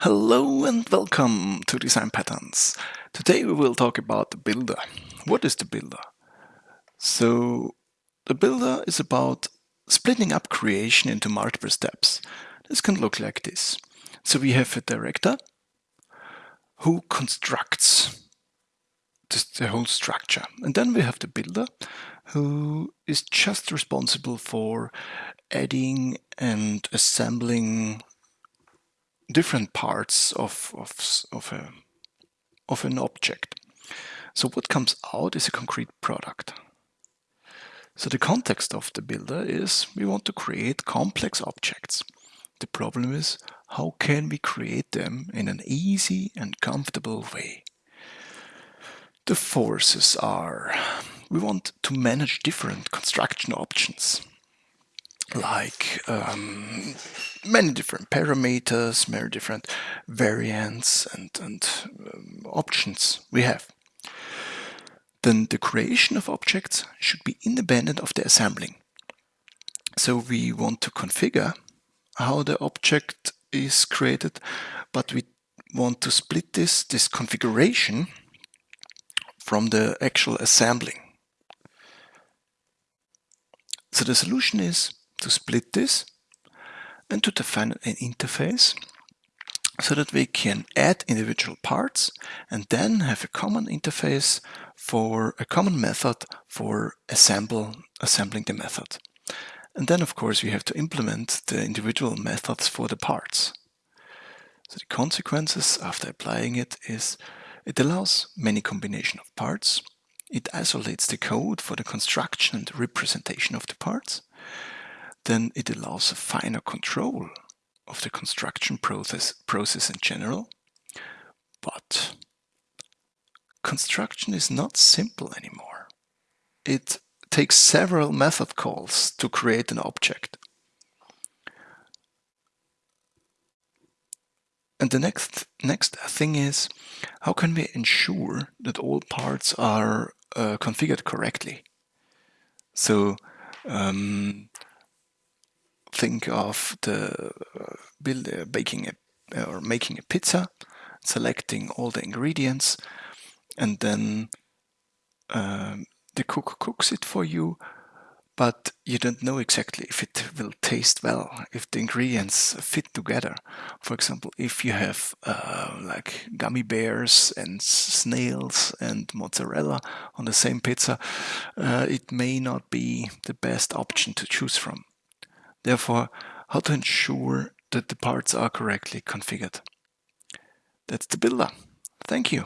Hello and welcome to Design Patterns. Today we will talk about the builder. What is the builder? So the builder is about splitting up creation into multiple steps. This can look like this. So we have a director who constructs the whole structure. And then we have the builder who is just responsible for adding and assembling different parts of, of, of, a, of an object. So what comes out is a concrete product. So the context of the builder is we want to create complex objects. The problem is how can we create them in an easy and comfortable way? The forces are we want to manage different construction options like um, many different parameters, many different variants and, and um, options we have. Then the creation of objects should be independent of the assembling. So we want to configure how the object is created, but we want to split this, this configuration from the actual assembling. So the solution is to split this and to define an uh, interface so that we can add individual parts and then have a common interface for a common method for assemble, assembling the method. And then of course we have to implement the individual methods for the parts. So the consequences after applying it is it allows many combination of parts, it isolates the code for the construction and representation of the parts, then it allows a finer control of the construction process, process in general. But construction is not simple anymore. It takes several method calls to create an object. And the next next thing is, how can we ensure that all parts are uh, configured correctly? So um, think of the uh, build, uh, baking a, or making a pizza, selecting all the ingredients, and then um, the cook cooks it for you, but you don't know exactly if it will taste well, if the ingredients fit together. For example, if you have uh, like gummy bears and snails and mozzarella on the same pizza, uh, it may not be the best option to choose from. Therefore, how to ensure that the parts are correctly configured. That's the builder. Thank you.